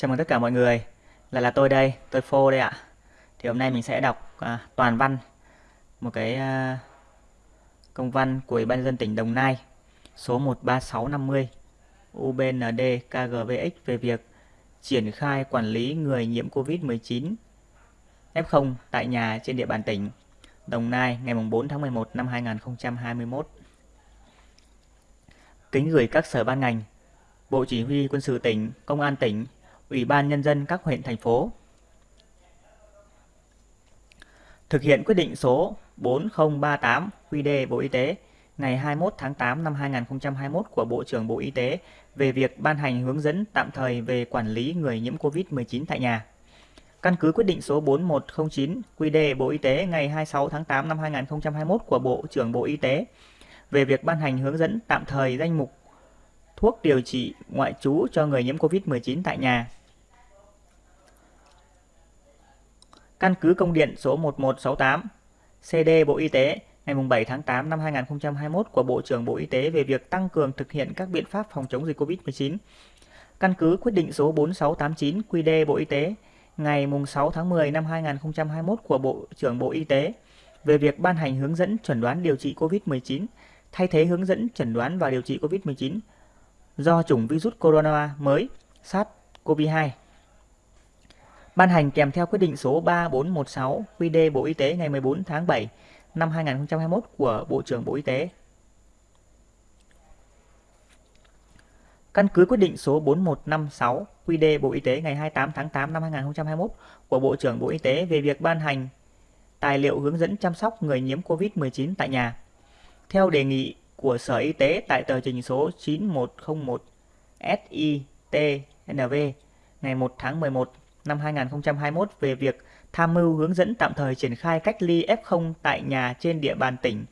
Chào mừng tất cả mọi người, lại là tôi đây, tôi Phô đây ạ. Thì hôm nay mình sẽ đọc à, toàn văn một cái à, công văn của Ủy ban dân tỉnh Đồng Nai số 13650 UBND KGVX về việc triển khai quản lý người nhiễm COVID-19 F0 tại nhà trên địa bàn tỉnh Đồng Nai ngày 4 tháng 11 năm 2021. Kính gửi các sở ban ngành, Bộ Chỉ huy Quân sự tỉnh, Công an tỉnh, Ủy ban Nhân dân các huyện, thành phố. Thực hiện quyết định số 4038 QD Bộ Y tế ngày 21 tháng 8 năm 2021 của Bộ trưởng Bộ Y tế về việc ban hành hướng dẫn tạm thời về quản lý người nhiễm COVID-19 tại nhà. Căn cứ quyết định số 4109 QD Bộ Y tế ngày 26 tháng 8 năm 2021 của Bộ trưởng Bộ Y tế về việc ban hành hướng dẫn tạm thời danh mục thuốc điều trị ngoại trú cho người nhiễm COVID-19 tại nhà. Căn cứ công điện số 1168 CD Bộ Y tế, ngày 7 tháng 8 năm 2021 của Bộ trưởng Bộ Y tế về việc tăng cường thực hiện các biện pháp phòng chống dịch COVID-19. Căn cứ quyết định số 4689 QD Bộ Y tế, ngày 6 tháng 10 năm 2021 của Bộ trưởng Bộ Y tế về việc ban hành hướng dẫn chuẩn đoán điều trị COVID-19 thay thế hướng dẫn chẩn đoán và điều trị COVID-19 do chủng virus corona mới SARS-CoV-2. Ban hành kèm theo quyết định số 3416 QD Bộ Y tế ngày 14 tháng 7 năm 2021 của Bộ trưởng Bộ Y tế. Căn cứ quyết định số 4156 QD Bộ Y tế ngày 28 tháng 8 năm 2021 của Bộ trưởng Bộ Y tế về việc ban hành tài liệu hướng dẫn chăm sóc người nhiễm COVID-19 tại nhà. Theo đề nghị của Sở Y tế tại tờ trình số 9101 SITNV ngày 1 tháng 11 năm 2021 về việc tham mưu hướng dẫn tạm thời triển khai cách ly F0 tại nhà trên địa bàn tỉnh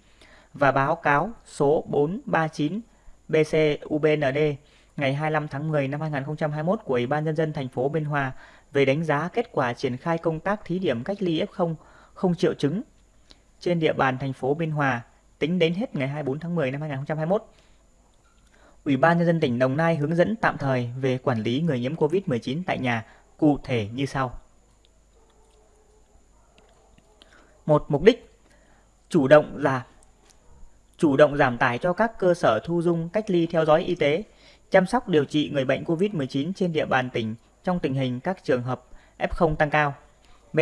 và báo cáo số 439 BCUBND ngày 25 tháng 10 năm 2021 của Ủy ban nhân dân thành phố Biên Hòa về đánh giá kết quả triển khai công tác thí điểm cách ly F0 không triệu chứng trên địa bàn thành phố Biên Hòa tính đến hết ngày 24 tháng 10 năm 2021. Ủy ban nhân dân tỉnh Đồng Nai hướng dẫn tạm thời về quản lý người nhiễm COVID-19 tại nhà cụ thể như sau. Một mục đích chủ động là chủ động giảm tải cho các cơ sở thu dung cách ly theo dõi y tế, chăm sóc điều trị người bệnh COVID-19 trên địa bàn tỉnh trong tình hình các trường hợp F0 tăng cao. B.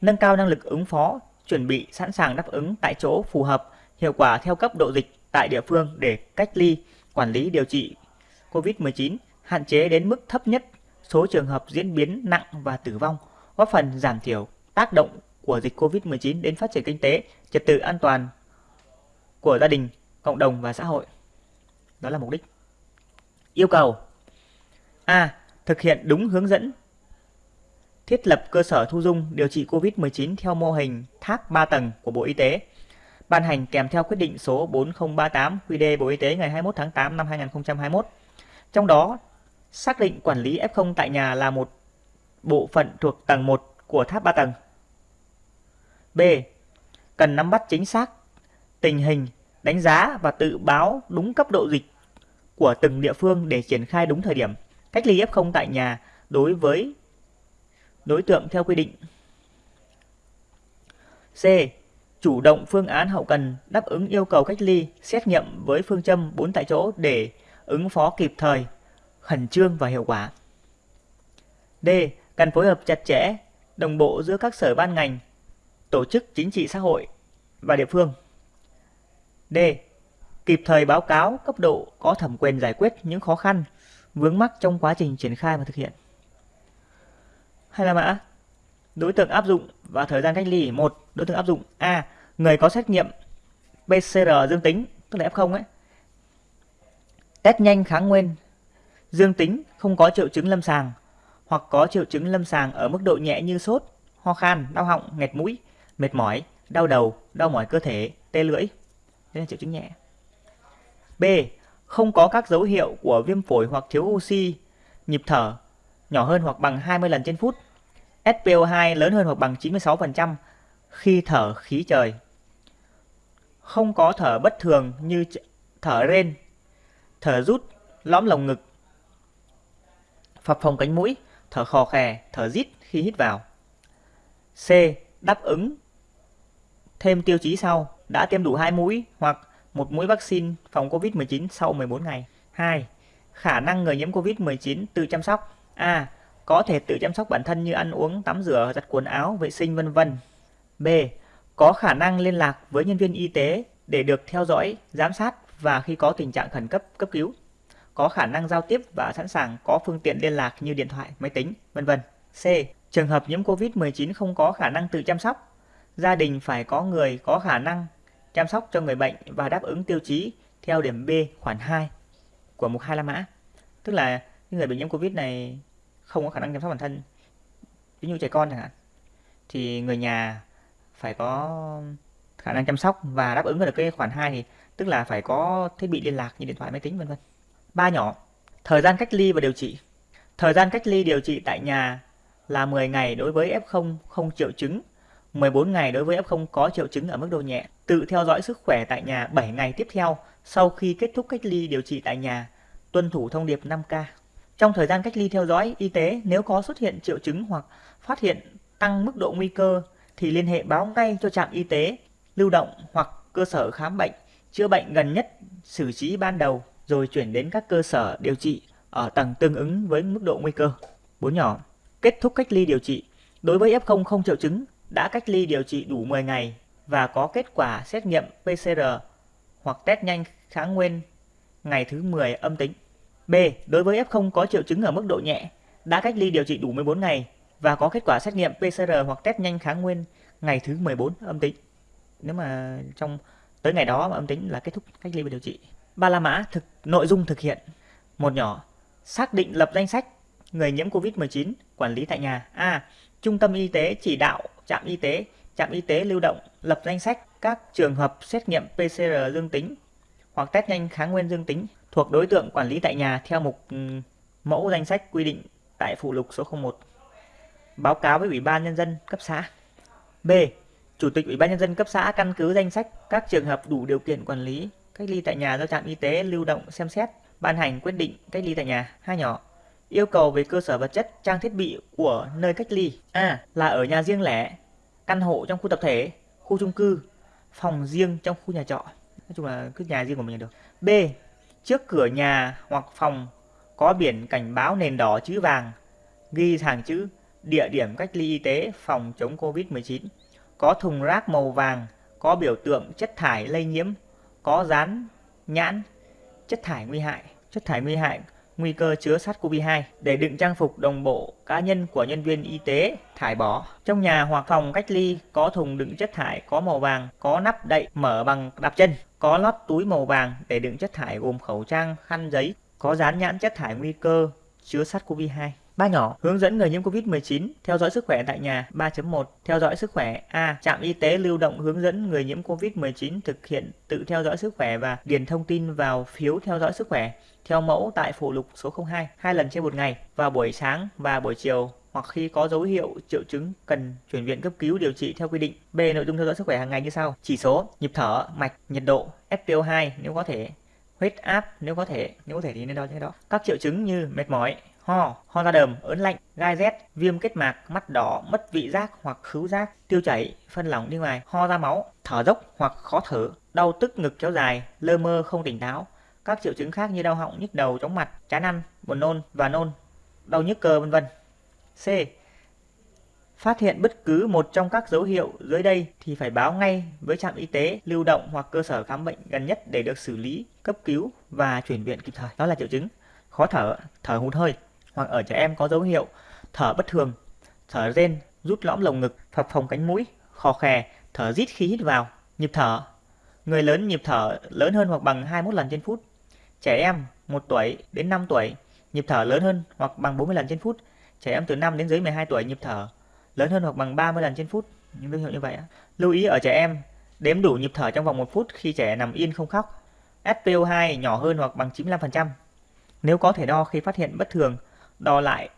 Nâng cao năng lực ứng phó, chuẩn bị sẵn sàng đáp ứng tại chỗ phù hợp, hiệu quả theo cấp độ dịch tại địa phương để cách ly, quản lý điều trị COVID-19, hạn chế đến mức thấp nhất số trường hợp diễn biến nặng và tử vong, góp phần giảm thiểu tác động của dịch COVID-19 đến phát triển kinh tế, trật tự an toàn của gia đình, cộng đồng và xã hội. Đó là mục đích. Yêu cầu A. Thực hiện đúng hướng dẫn thiết lập cơ sở thu dung điều trị COVID-19 theo mô hình tháp 3 tầng của Bộ Y tế, ban hành kèm theo quyết định số 4038 QĐ Bộ Y tế ngày 21 tháng 8 năm 2021. Trong đó, xác định quản lý F0 tại nhà là một bộ phận thuộc tầng 1 của tháp 3 tầng. B. Cần nắm bắt chính xác tình hình, đánh giá và tự báo đúng cấp độ dịch của từng địa phương để triển khai đúng thời điểm. Cách ly F0 tại nhà đối với đối tượng theo quy định. C. Chủ động phương án hậu cần đáp ứng yêu cầu cách ly, xét nghiệm với phương châm 4 tại chỗ để ứng phó kịp thời, khẩn trương và hiệu quả. D. Cần phối hợp chặt chẽ, đồng bộ giữa các sở ban ngành, tổ chức chính trị xã hội và địa phương. D. Kịp thời báo cáo cấp độ có thẩm quyền giải quyết những khó khăn, vướng mắc trong quá trình triển khai và thực hiện. Hay là mã? Đối tượng áp dụng và thời gian cách ly. một Đối tượng áp dụng A. Người có xét nghiệm PCR dương tính, tức là F0 ấy. Test nhanh kháng nguyên dương tính không có triệu chứng lâm sàng hoặc có triệu chứng lâm sàng ở mức độ nhẹ như sốt, ho khan, đau họng, nghẹt mũi, mệt mỏi, đau đầu, đau mỏi cơ thể, tê lưỡi. Đây là triệu chứng nhẹ. B. Không có các dấu hiệu của viêm phổi hoặc thiếu oxy, nhịp thở nhỏ hơn hoặc bằng 20 lần trên phút, SPO2 lớn hơn hoặc bằng 96% khi thở khí trời. Không có thở bất thường như thở rên, thở rút, lõm lồng ngực, phập phồng cánh mũi, thở khò khè, thở rít khi hít vào. C. Đáp ứng thêm tiêu chí sau, đã tiêm đủ 2 mũi hoặc một mũi vaccine phòng COVID-19 sau 14 ngày. 2. Khả năng người nhiễm COVID-19 tự chăm sóc. A. Có thể tự chăm sóc bản thân như ăn uống, tắm rửa, giặt quần áo, vệ sinh vân vân. B. Có khả năng liên lạc với nhân viên y tế để được theo dõi, giám sát và khi có tình trạng khẩn cấp cấp cứu. Có khả năng giao tiếp và sẵn sàng có phương tiện liên lạc như điện thoại, máy tính, vân vân. C. Trường hợp nhiễm COVID-19 không có khả năng tự chăm sóc, gia đình phải có người có khả năng chăm sóc cho người bệnh và đáp ứng tiêu chí theo điểm B khoản 2 của mục 25 mã. Tức là những người bị nhiễm Covid này không có khả năng chăm sóc bản thân. Ví dụ trẻ con chẳng hạn thì người nhà phải có khả năng chăm sóc và đáp ứng được cái khoản 2 thì tức là phải có thiết bị liên lạc như điện thoại, máy tính vân vân. Ba nhỏ, thời gian cách ly và điều trị. Thời gian cách ly điều trị tại nhà là 10 ngày đối với F0 không triệu chứng 14 ngày đối với F0 có triệu chứng ở mức độ nhẹ, tự theo dõi sức khỏe tại nhà 7 ngày tiếp theo sau khi kết thúc cách ly điều trị tại nhà, tuân thủ thông điệp 5K. Trong thời gian cách ly theo dõi y tế, nếu có xuất hiện triệu chứng hoặc phát hiện tăng mức độ nguy cơ thì liên hệ báo ngay cho trạm y tế lưu động hoặc cơ sở khám bệnh, chữa bệnh gần nhất, xử trí ban đầu rồi chuyển đến các cơ sở điều trị ở tầng tương ứng với mức độ nguy cơ. 4 nhỏ. Kết thúc cách ly điều trị. Đối với F0 không triệu chứng, đã cách ly điều trị đủ 10 ngày và có kết quả xét nghiệm PCR hoặc test nhanh kháng nguyên ngày thứ 10 âm tính. B. Đối với F0 có triệu chứng ở mức độ nhẹ, đã cách ly điều trị đủ 14 ngày và có kết quả xét nghiệm PCR hoặc test nhanh kháng nguyên ngày thứ 14 âm tính. Nếu mà trong tới ngày đó mà âm tính là kết thúc cách ly và điều trị. Ba la mã thực nội dung thực hiện. Một nhỏ, xác định lập danh sách người nhiễm COVID-19 quản lý tại nhà. A. Trung tâm y tế chỉ đạo trạm y tế, trạm y tế lưu động lập danh sách các trường hợp xét nghiệm PCR dương tính hoặc test nhanh kháng nguyên dương tính thuộc đối tượng quản lý tại nhà theo mục ừ, mẫu danh sách quy định tại phụ lục số 01. Báo cáo với Ủy ban Nhân dân cấp xã. B. Chủ tịch Ủy ban Nhân dân cấp xã căn cứ danh sách các trường hợp đủ điều kiện quản lý cách ly tại nhà do trạm y tế lưu động xem xét, ban hành quyết định cách ly tại nhà. Hai nhỏ yêu cầu về cơ sở vật chất, trang thiết bị của nơi cách ly. A. Là ở nhà riêng lẻ, căn hộ trong khu tập thể, khu chung cư, phòng riêng trong khu nhà trọ. Nói chung là cứ nhà riêng của mình là được. B. Trước cửa nhà hoặc phòng có biển cảnh báo nền đỏ chữ vàng, ghi hàng chữ địa điểm cách ly y tế phòng chống COVID-19. Có thùng rác màu vàng, có biểu tượng chất thải lây nhiễm, có dán nhãn chất thải nguy hại. Chất thải nguy hại nguy cơ chứa SARS-CoV-2 để đựng trang phục đồng bộ cá nhân của nhân viên y tế thải bỏ. Trong nhà hoặc phòng cách ly có thùng đựng chất thải có màu vàng, có nắp đậy mở bằng đạp chân, có lót túi màu vàng để đựng chất thải gồm khẩu trang, khăn giấy, có dán nhãn chất thải nguy cơ chứa SARS-CoV-2. Ba nhỏ, hướng dẫn người nhiễm COVID-19 theo dõi sức khỏe tại nhà. 3.1 Theo dõi sức khỏe. A. Trạm y tế lưu động hướng dẫn người nhiễm COVID-19 thực hiện tự theo dõi sức khỏe và điền thông tin vào phiếu theo dõi sức khỏe theo mẫu tại phụ lục số 02 hai lần trên một ngày vào buổi sáng và buổi chiều hoặc khi có dấu hiệu triệu chứng cần chuyển viện cấp cứu điều trị theo quy định. B. Nội dung theo dõi sức khỏe hàng ngày như sau: chỉ số, nhịp thở, mạch, nhiệt độ, SpO2 nếu có thể, huyết áp nếu có thể, nếu có thể thì nên đo cái đó. Các triệu chứng như mệt mỏi, ho, ho ra đờm, ớn lạnh, gai rét, viêm kết mạc, mắt đỏ, mất vị giác hoặc khứu giác, tiêu chảy, phân lỏng đi ngoài, ho ra máu, thở dốc hoặc khó thở, đau tức ngực kéo dài, lơ mơ không tỉnh táo, các triệu chứng khác như đau họng, nhức đầu, chóng mặt, chán ăn, buồn nôn và nôn, đau nhức cơ vân vân. C. Phát hiện bất cứ một trong các dấu hiệu dưới đây thì phải báo ngay với trạm y tế lưu động hoặc cơ sở khám bệnh gần nhất để được xử lý, cấp cứu và chuyển viện kịp thời. Đó là triệu chứng khó thở, thở hụt hơi hoặc ở trẻ em có dấu hiệu thở bất thường, thở rên, rút lõm lồng ngực, phập phồng cánh mũi, khò khè, thở rít khí hít vào, nhịp thở. Người lớn nhịp thở lớn hơn hoặc bằng 21 lần trên phút, Trẻ em 1 tuổi đến 5 tuổi nhịp thở lớn hơn hoặc bằng 40 lần trên phút. Trẻ em từ 5 đến dưới 12 tuổi nhịp thở lớn hơn hoặc bằng 30 lần trên phút. Những dấu hiệu như vậy. Lưu ý ở trẻ em đếm đủ nhịp thở trong vòng 1 phút khi trẻ nằm yên không khóc. SpO2 nhỏ hơn hoặc bằng 95%. Nếu có thể đo khi phát hiện bất thường, đo lại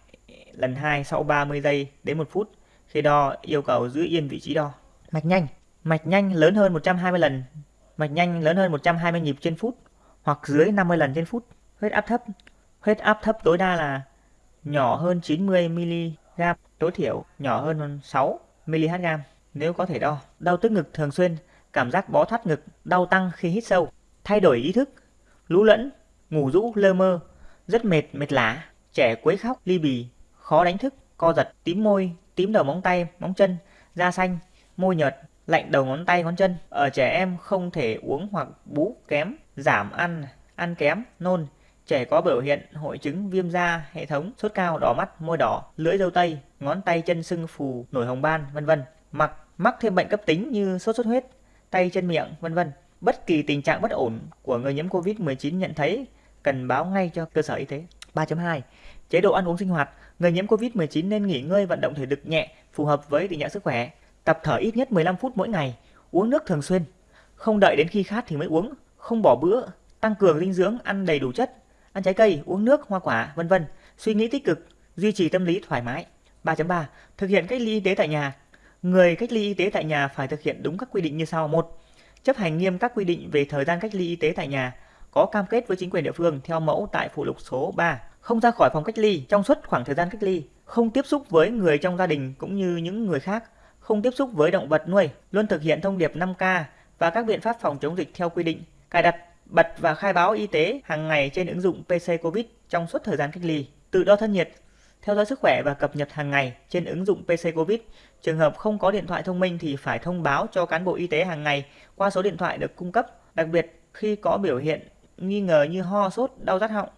lần 2 sau 30 giây đến 1 phút. Khi đo yêu cầu giữ yên vị trí đo. Mạch nhanh. Mạch nhanh lớn hơn 120 lần. Mạch nhanh lớn hơn 120 nhịp trên phút hoặc dưới 50 lần trên phút. Huyết áp thấp. Huyết áp thấp tối đa là nhỏ hơn 90 mg, tối thiểu nhỏ hơn 6 mHg nếu có thể đo. Đau tức ngực thường xuyên, cảm giác bó thắt ngực, đau tăng khi hít sâu, thay đổi ý thức, lú lẫn, ngủ rũ, lơ mơ, rất mệt, mệt lả, trẻ quấy khóc, ly bì, khó đánh thức, co giật, tím môi, tím đầu móng tay, móng chân, da xanh, môi nhợt, lạnh đầu ngón tay ngón chân. Ở trẻ em không thể uống hoặc bú kém, giảm ăn, ăn kém, nôn. Trẻ có biểu hiện hội chứng viêm da hệ thống, sốt cao, đỏ mắt, môi đỏ, lưỡi dâu tây, ngón tay chân sưng phù, nổi hồng ban, vân vân. Mặc mắc thêm bệnh cấp tính như sốt xuất huyết, tay chân miệng, vân vân. Bất kỳ tình trạng bất ổn của người nhiễm COVID-19 nhận thấy cần báo ngay cho cơ sở y tế. 3.2. Chế độ ăn uống sinh hoạt, người nhiễm COVID-19 nên nghỉ ngơi vận động thể lực nhẹ phù hợp với tình trạng sức khỏe, tập thở ít nhất 15 phút mỗi ngày, uống nước thường xuyên, không đợi đến khi khát thì mới uống, không bỏ bữa, tăng cường dinh dưỡng, ăn đầy đủ chất, ăn trái cây, uống nước, hoa quả, vân vân, suy nghĩ tích cực, duy trì tâm lý thoải mái. 3.3. Thực hiện cách ly y tế tại nhà. Người cách ly y tế tại nhà phải thực hiện đúng các quy định như sau. 1. Chấp hành nghiêm các quy định về thời gian cách ly y tế tại nhà, có cam kết với chính quyền địa phương theo mẫu tại phụ lục số 3. Không ra khỏi phòng cách ly trong suốt khoảng thời gian cách ly, không tiếp xúc với người trong gia đình cũng như những người khác, không tiếp xúc với động vật nuôi, luôn thực hiện thông điệp 5K và các biện pháp phòng chống dịch theo quy định, cài đặt, bật và khai báo y tế hàng ngày trên ứng dụng PC Covid trong suốt thời gian cách ly, tự đo thân nhiệt, theo dõi sức khỏe và cập nhật hàng ngày trên ứng dụng PC Covid. Trường hợp không có điện thoại thông minh thì phải thông báo cho cán bộ y tế hàng ngày qua số điện thoại được cung cấp, đặc biệt khi có biểu hiện nghi ngờ như ho, sốt, đau rát họng,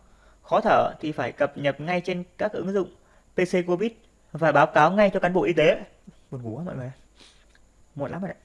khó thở thì phải cập nhật ngay trên các ứng dụng PC Covid và báo cáo ngay cho cán bộ y tế. Buồn ngủ quá mọi người. Muộn lắm rồi đấy.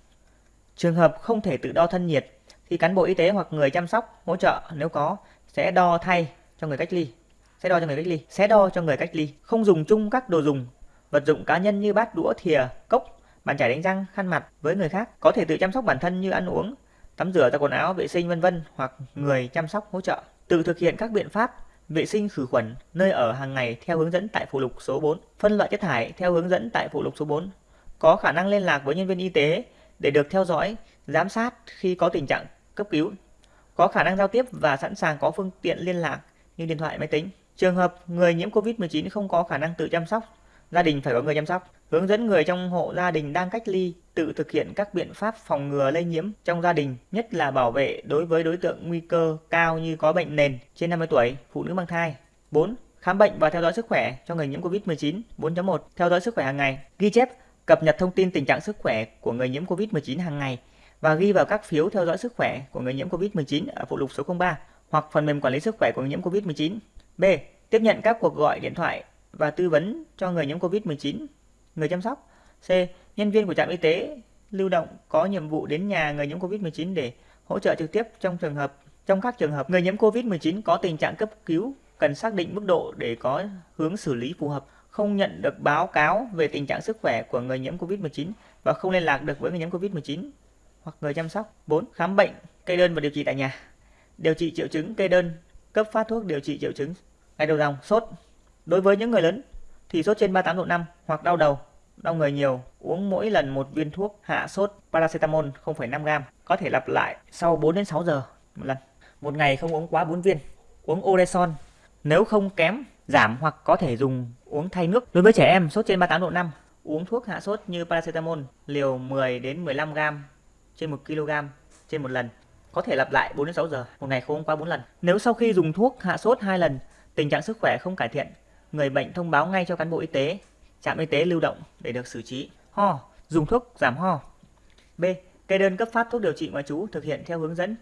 Trường hợp không thể tự đo thân nhiệt thì cán bộ y tế hoặc người chăm sóc hỗ trợ nếu có sẽ đo thay cho người cách ly. Sẽ đo cho người cách ly, sẽ đo cho người cách ly, không dùng chung các đồ dùng, vật dụng cá nhân như bát đũa, thìa, cốc, bàn chải đánh răng, khăn mặt với người khác, có thể tự chăm sóc bản thân như ăn uống, tắm rửa, giặt quần áo, vệ sinh vân vân hoặc người chăm sóc hỗ trợ. Tự thực hiện các biện pháp vệ sinh khử khuẩn nơi ở hàng ngày theo hướng dẫn tại phụ lục số 4, phân loại chất thải theo hướng dẫn tại phụ lục số 4, có khả năng liên lạc với nhân viên y tế để được theo dõi, giám sát khi có tình trạng cấp cứu, có khả năng giao tiếp và sẵn sàng có phương tiện liên lạc như điện thoại, máy tính. Trường hợp người nhiễm COVID-19 không có khả năng tự chăm sóc, gia đình phải có người chăm sóc. Hướng dẫn người trong hộ gia đình đang cách ly tự thực hiện các biện pháp phòng ngừa lây nhiễm trong gia đình, nhất là bảo vệ đối với đối tượng nguy cơ cao như có bệnh nền trên 50 tuổi, phụ nữ mang thai. 4. Khám bệnh và theo dõi sức khỏe cho người nhiễm COVID-19. 4.1. Theo dõi sức khỏe hàng ngày. Ghi chép, cập nhật thông tin tình trạng sức khỏe của người nhiễm COVID-19 hàng ngày và ghi vào các phiếu theo dõi sức khỏe của người nhiễm COVID-19 ở phụ lục số 03 hoặc phần mềm quản lý sức khỏe của người nhiễm COVID-19. B. Tiếp nhận các cuộc gọi điện thoại và tư vấn cho người nhiễm COVID-19, người chăm sóc. C. Nhân viên của trạm y tế lưu động có nhiệm vụ đến nhà người nhiễm COVID-19 để hỗ trợ trực tiếp trong trường hợp trong các trường hợp người nhiễm COVID-19 có tình trạng cấp cứu cần xác định mức độ để có hướng xử lý phù hợp, không nhận được báo cáo về tình trạng sức khỏe của người nhiễm COVID-19 và không liên lạc được với người nhiễm COVID-19 hoặc người chăm sóc. 4. Khám bệnh, kê đơn và điều trị tại nhà. Điều trị triệu chứng, kê đơn, cấp phát thuốc điều trị triệu chứng. Ngày đầu dòng, sốt. Đối với những người lớn thì sốt trên 38 độ 5 hoặc đau đầu, đau người nhiều, uống mỗi lần một viên thuốc hạ sốt paracetamol 0,5 g, có thể lặp lại sau 4 đến 6 giờ một lần. Một ngày không uống quá 4 viên. Uống Oreson nếu không kém giảm hoặc có thể dùng uống thay nước. Đối với trẻ em sốt trên 38 độ 5, uống thuốc hạ sốt như paracetamol liều 10 đến 15 g trên 1 kg trên một lần. Có thể lặp lại 4 đến 6 giờ, một ngày không uống quá 4 lần. Nếu sau khi dùng thuốc hạ sốt 2 lần, tình trạng sức khỏe không cải thiện, người bệnh thông báo ngay cho cán bộ y tế, trạm y tế lưu động để được xử trí. Ho, dùng thuốc giảm ho. B. Kê đơn cấp phát thuốc điều trị ngoại trú thực hiện theo hướng dẫn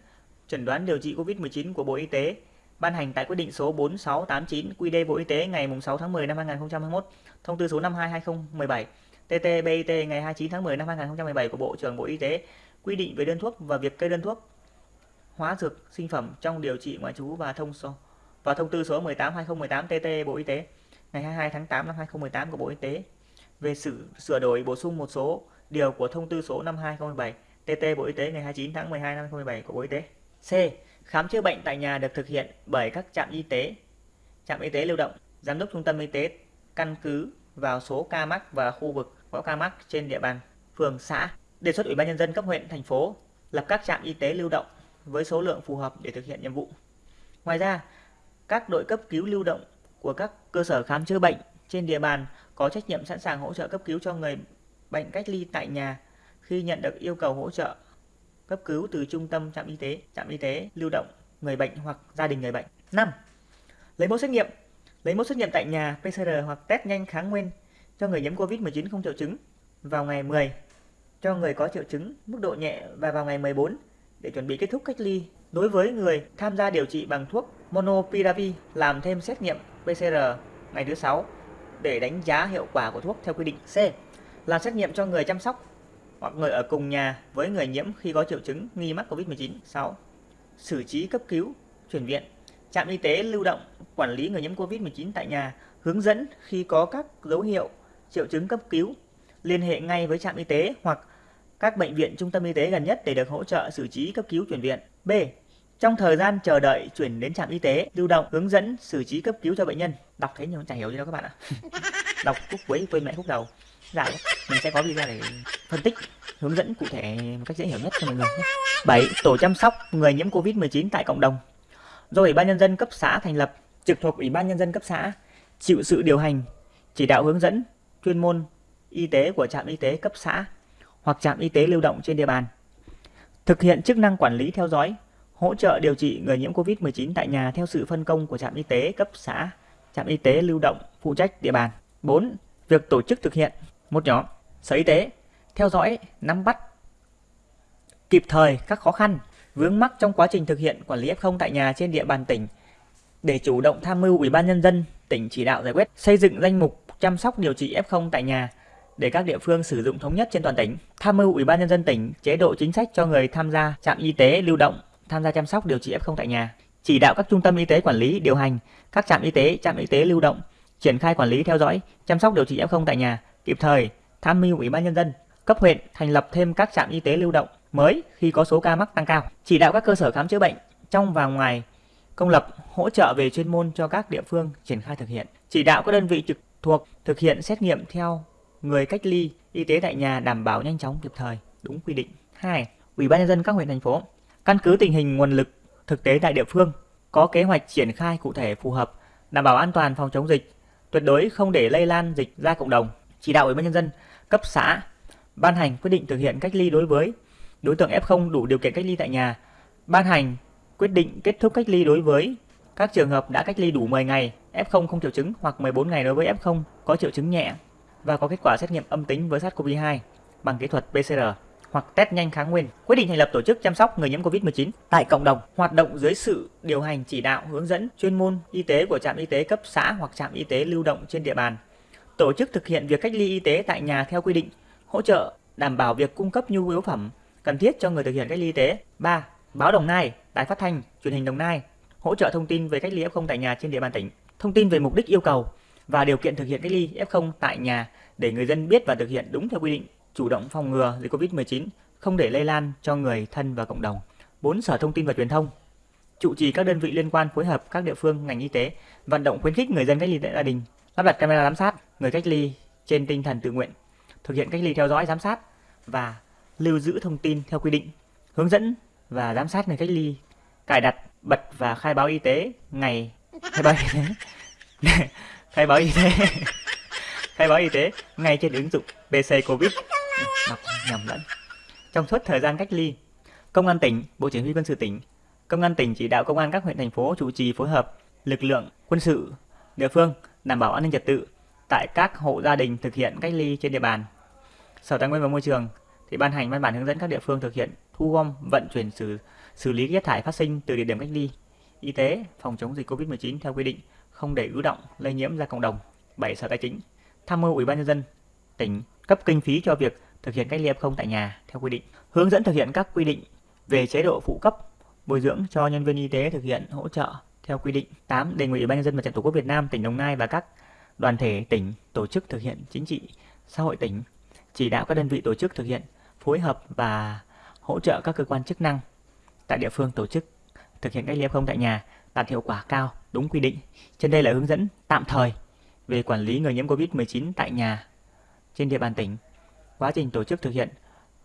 chẩn đoán điều trị COVID-19 của Bộ Y tế ban hành tại quyết định số 4689 QĐ Bộ Y tế ngày 6 tháng 10 năm 2021, thông tư số 52/2017 TT-BIT ngày 29 tháng 10 năm 2017 của Bộ trưởng Bộ Y tế quy định về đơn thuốc và việc kê đơn thuốc hóa dược sinh phẩm trong điều trị ngoại trú và thông số và thông tư số 18/2018 TT Bộ Y tế ngày 22 tháng 8 năm 2018 của Bộ Y tế về sự sửa đổi bổ sung một số điều của thông tư số 52/2017 TT Bộ Y tế ngày 29 tháng 12 năm 2017 của Bộ Y tế. C. Khám chữa bệnh tại nhà được thực hiện bởi các trạm y tế, trạm y tế lưu động, giám đốc trung tâm y tế căn cứ vào số ca mắc và khu vực có ca mắc trên địa bàn phường xã. Đề xuất Ủy ban nhân dân cấp huyện, thành phố lập các trạm y tế lưu động với số lượng phù hợp để thực hiện nhiệm vụ. Ngoài ra, các đội cấp cứu lưu động của các cơ sở khám chữa bệnh trên địa bàn có trách nhiệm sẵn sàng hỗ trợ cấp cứu cho người bệnh cách ly tại nhà khi nhận được yêu cầu hỗ trợ cấp cứu từ trung tâm trạm y tế, trạm y tế lưu động người bệnh hoặc gia đình người bệnh. 5. Lấy mẫu xét nghiệm. Lấy mẫu xét nghiệm tại nhà PCR hoặc test nhanh kháng nguyên cho người nhiễm COVID-19 không triệu chứng vào ngày 10, cho người có triệu chứng mức độ nhẹ và vào ngày 14 để chuẩn bị kết thúc cách ly. Đối với người tham gia điều trị bằng thuốc Monopiravir làm thêm xét nghiệm PCR ngày thứ 6 để đánh giá hiệu quả của thuốc theo quy định. C. Làm xét nghiệm cho người chăm sóc hoặc người ở cùng nhà với người nhiễm khi có triệu chứng nghi mắc COVID-19. 6. Xử trí cấp cứu, chuyển viện. Trạm y tế lưu động quản lý người nhiễm COVID-19 tại nhà, hướng dẫn khi có các dấu hiệu triệu chứng cấp cứu, liên hệ ngay với trạm y tế hoặc các bệnh viện trung tâm y tế gần nhất để được hỗ trợ xử trí cấp cứu chuyển viện. B. Trong thời gian chờ đợi chuyển đến trạm y tế lưu động hướng dẫn xử trí cấp cứu cho bệnh nhân. Đọc thế nhưng chẳng hiểu gì đâu các bạn ạ. Đọc khúc cuối quên mẹ khúc đầu. Dạ, mình sẽ có video để phân tích, hướng dẫn cụ thể một cách dễ hiểu nhất cho mọi người nhé. 7. Tổ chăm sóc người nhiễm Covid-19 tại cộng đồng. Do Ủy ban nhân dân cấp xã thành lập, trực thuộc Ủy ban nhân dân cấp xã chịu sự điều hành, chỉ đạo hướng dẫn chuyên môn y tế của trạm y tế cấp xã hoặc trạm y tế lưu động trên địa bàn. Thực hiện chức năng quản lý theo dõi, hỗ trợ điều trị người nhiễm COVID-19 tại nhà theo sự phân công của trạm y tế cấp xã, trạm y tế lưu động phụ trách địa bàn. 4. Việc tổ chức thực hiện một nhóm Sở Y tế theo dõi, nắm bắt kịp thời các khó khăn, vướng mắc trong quá trình thực hiện quản lý F0 tại nhà trên địa bàn tỉnh để chủ động tham mưu Ủy ban nhân dân tỉnh chỉ đạo giải quyết xây dựng danh mục chăm sóc điều trị F0 tại nhà để các địa phương sử dụng thống nhất trên toàn tỉnh. Tham mưu Ủy ban nhân dân tỉnh chế độ chính sách cho người tham gia trạm y tế lưu động tham gia chăm sóc điều trị F0 tại nhà. Chỉ đạo các trung tâm y tế quản lý điều hành các trạm y tế, trạm y tế lưu động triển khai quản lý theo dõi chăm sóc điều trị F0 tại nhà, kịp thời tham mưu Ủy ban nhân dân cấp huyện thành lập thêm các trạm y tế lưu động mới khi có số ca mắc tăng cao. Chỉ đạo các cơ sở khám chữa bệnh trong và ngoài công lập hỗ trợ về chuyên môn cho các địa phương triển khai thực hiện. Chỉ đạo các đơn vị trực thuộc thực hiện xét nghiệm theo người cách ly y tế tại nhà đảm bảo nhanh chóng kịp thời, đúng quy định. 2. Ủy ban nhân dân các huyện thành phố căn cứ tình hình nguồn lực thực tế tại địa phương có kế hoạch triển khai cụ thể phù hợp, đảm bảo an toàn phòng chống dịch, tuyệt đối không để lây lan dịch ra cộng đồng. Chỉ đạo Ủy ban nhân dân cấp xã ban hành quyết định thực hiện cách ly đối với đối tượng F0 đủ điều kiện cách ly tại nhà, ban hành quyết định kết thúc cách ly đối với các trường hợp đã cách ly đủ 10 ngày, F0 không triệu chứng hoặc 14 ngày đối với F0 có triệu chứng nhẹ và có kết quả xét nghiệm âm tính với SARS-CoV-2 bằng kỹ thuật PCR hoặc test nhanh kháng nguyên. Quyết định thành lập tổ chức chăm sóc người nhiễm COVID-19 tại cộng đồng, hoạt động dưới sự điều hành chỉ đạo hướng dẫn chuyên môn y tế của trạm y tế cấp xã hoặc trạm y tế lưu động trên địa bàn. Tổ chức thực hiện việc cách ly y tế tại nhà theo quy định, hỗ trợ đảm bảo việc cung cấp nhu yếu phẩm cần thiết cho người thực hiện cách ly y tế. 3. Báo Đồng Nai, Đài Phát thanh, Truyền hình Đồng Nai hỗ trợ thông tin về cách ly F0 tại nhà trên địa bàn tỉnh, thông tin về mục đích yêu cầu và điều kiện thực hiện cách ly F0 tại nhà để người dân biết và thực hiện đúng theo quy định, chủ động phòng ngừa dịch COVID-19, không để lây lan cho người thân và cộng đồng. 4. Sở Thông tin và Truyền thông chủ trì các đơn vị liên quan phối hợp các địa phương ngành y tế vận động khuyến khích người dân cách ly tại gia đình lắp đặt camera giám sát người cách ly trên tinh thần tự nguyện thực hiện cách ly theo dõi giám sát và lưu giữ thông tin theo quy định hướng dẫn và giám sát người cách ly cài đặt bật và khai báo y tế ngày khai báo y tế khai báo y tế khai báo y tế ngay trên ứng dụng PC Covid đọc nhầm lẫn trong suốt thời gian cách ly công an tỉnh bộ chỉ huy quân sự tỉnh công an tỉnh chỉ đạo công an các huyện thành phố chủ trì phối hợp lực lượng quân sự địa phương đảm bảo an ninh trật tự tại các hộ gia đình thực hiện cách ly trên địa bàn sở tài nguyên và môi trường thì ban hành văn bản hướng dẫn các địa phương thực hiện thu gom vận chuyển xử xử lý chất thải phát sinh từ địa điểm cách ly y tế phòng chống dịch Covid-19 theo quy định, không để ứ động lây nhiễm ra cộng đồng. 7. Sở Tài chính tham mưu Ủy ban nhân dân tỉnh cấp kinh phí cho việc thực hiện cách ly F0 tại nhà theo quy định, hướng dẫn thực hiện các quy định về chế độ phụ cấp bồi dưỡng cho nhân viên y tế thực hiện hỗ trợ theo quy định. 8. Đề nghị Ủy ban nhân dân Mặt trận Tổ quốc Việt Nam tỉnh Đồng Nai và các đoàn thể tỉnh tổ chức thực hiện chính trị xã hội tỉnh chỉ đạo các đơn vị tổ chức thực hiện phối hợp và hỗ trợ các cơ quan chức năng tại địa phương tổ chức thực hiện cách ly F0 tại nhà đạt hiệu quả cao, đúng quy định. Trên đây là hướng dẫn tạm thời về quản lý người nhiễm COVID-19 tại nhà trên địa bàn tỉnh. Quá trình tổ chức thực hiện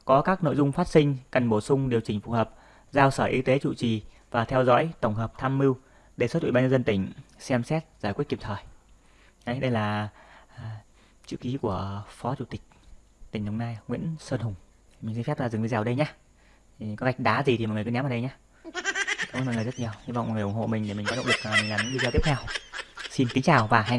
có các nội dung phát sinh cần bổ sung điều chỉnh phù hợp, giao Sở Y tế trụ trì và theo dõi tổng hợp tham mưu đề xuất Ủy ban nhân dân tỉnh xem xét giải quyết kịp thời. Đấy, đây là à, chữ ký của Phó Chủ tịch tỉnh Đồng Nai Nguyễn Sơn Hùng. Mình xin phép là dừng video ở đây nhé. Có gạch đá gì thì mọi người cứ ném vào đây nhé. Cảm ơn mọi người rất nhiều. Hy vọng mọi người ủng hộ mình để mình có động lực à, mình làm những video tiếp theo. Xin kính chào và hẹn gặp